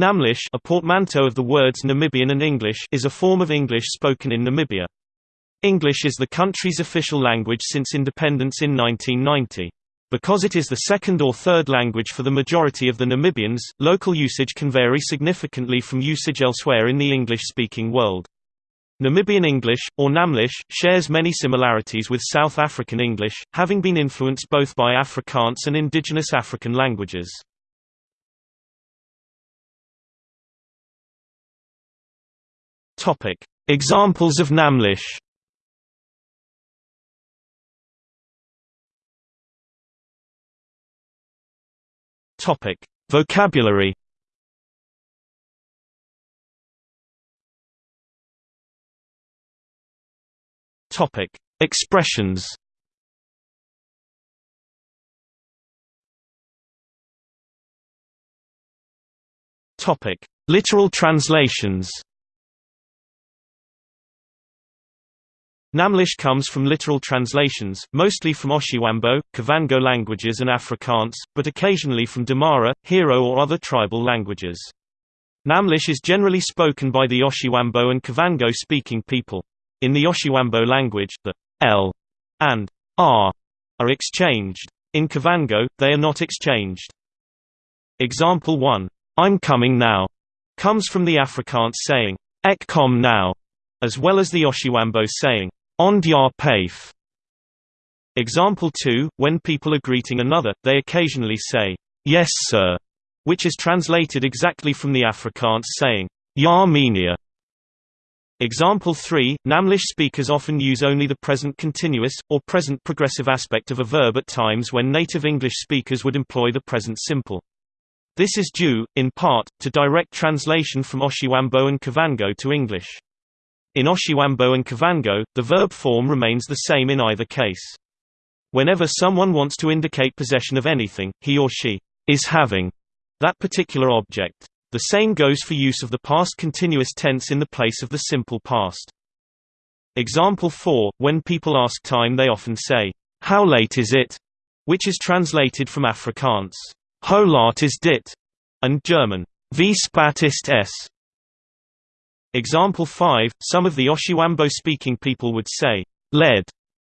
Namlish a portmanteau of the words Namibian and English is a form of English spoken in Namibia. English is the country's official language since independence in 1990. Because it is the second or third language for the majority of the Namibians, local usage can vary significantly from usage elsewhere in the English-speaking world. Namibian English, or Namlish, shares many similarities with South African English, having been influenced both by Afrikaans and indigenous African languages. Examples of Namlish. Vocabulary. Topic: Expressions. Topic: Literal translations. Namlish comes from literal translations, mostly from Oshiwambo, Kavango languages and Afrikaans, but occasionally from Damara, Herero or other tribal languages. Namlish is generally spoken by the Oshiwambo and Kavango-speaking people. In the Oshiwambo language, the L and R are exchanged. In Kavango, they are not exchanged. Example 1, I'm coming now, comes from the Afrikaans saying, Ek kom now, as well as the Oshiwambo saying, On dia paif. Example 2, when people are greeting another, they occasionally say, Yes sir, which is translated exactly from the Afrikaans saying, meneer. Example 3, Namlish speakers often use only the present continuous, or present progressive aspect of a verb at times when native English speakers would employ the present simple. This is due, in part, to direct translation from Oshiwambo and Kavango to English. In Oshiwambo and Kavango, the verb form remains the same in either case. Whenever someone wants to indicate possession of anything, he or she is having that particular object. The same goes for use of the past continuous tense in the place of the simple past. Example 4, when people ask time they often say, How late is it? which is translated from Afrikaans, Hoe laat is dit? and German, Wie spät ist es? Example 5, some of the Oshiwambo-speaking people would say, lead,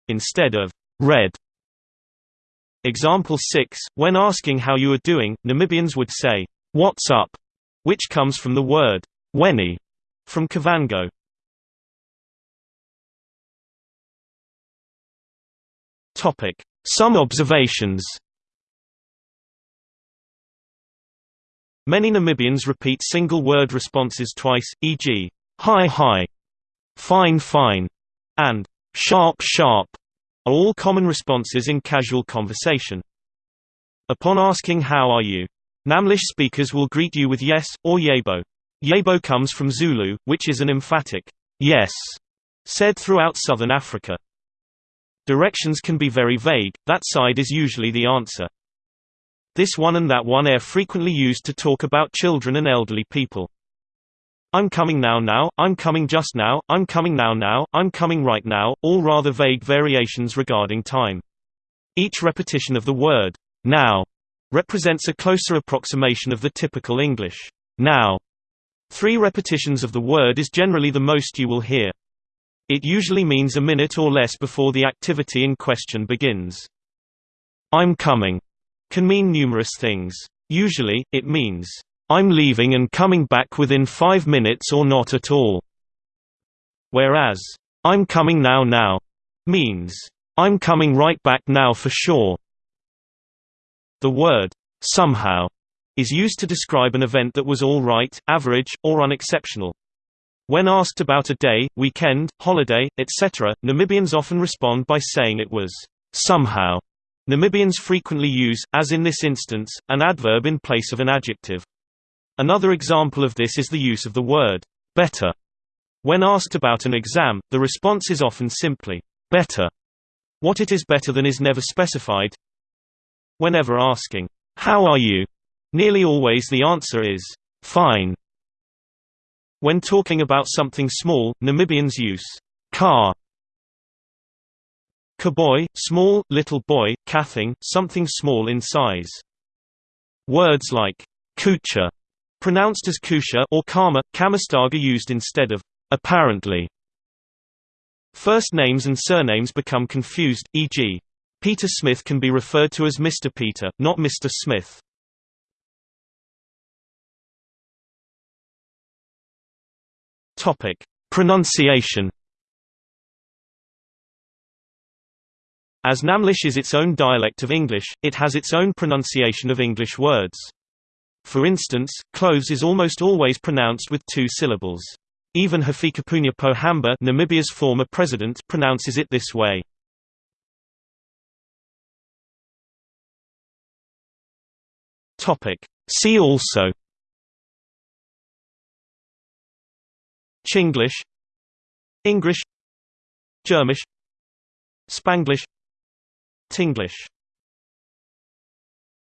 instead of red. Example 6, when asking how you are doing, Namibians would say, What's up? which comes from the word weni from Kavango. Some observations. Many Namibians repeat single-word responses twice, e.g., hi hi, fine fine, and sharp sharp are all common responses in casual conversation. Upon asking how are you, Namlish speakers will greet you with yes, or yebo. Yebo comes from Zulu, which is an emphatic yes, said throughout southern Africa. Directions can be very vague, that side is usually the answer. This one and that one are frequently used to talk about children and elderly people. I'm coming now now, I'm coming just now, I'm coming now now, I'm coming right now, all rather vague variations regarding time. Each repetition of the word, now, represents a closer approximation of the typical English now. Three repetitions of the word is generally the most you will hear. It usually means a minute or less before the activity in question begins. I'm coming can mean numerous things. Usually, it means, I'm leaving and coming back within five minutes or not at all. Whereas, I'm coming now now means, I'm coming right back now for sure. The word, somehow, is used to describe an event that was all right, average, or unexceptional. When asked about a day, weekend, holiday, etc., Namibians often respond by saying it was somehow. Namibians frequently use, as in this instance, an adverb in place of an adjective. Another example of this is the use of the word better. When asked about an exam, the response is often simply better. What it is better than is never specified, Whenever asking, How are you? nearly always the answer is, Fine. When talking about something small, Namibians use car. Kaboy, small, little boy, kathing, something small in size. Words like kucha Pronounced as Kusha or Kama, Kamastaga used instead of apparently. First names and surnames become confused, e.g. Peter Smith can be referred to as Mr. Peter, not Mr. Smith. Pronunciation. As Namlish is its own dialect of English, it has its own pronunciation of Engrish words. For instance, clothes is almost always pronounced with two syllables. Even Hifikepunye Pohamba Namibia's former president pronounces it this way. See also Chinglish English Germish Spanglish Tinglish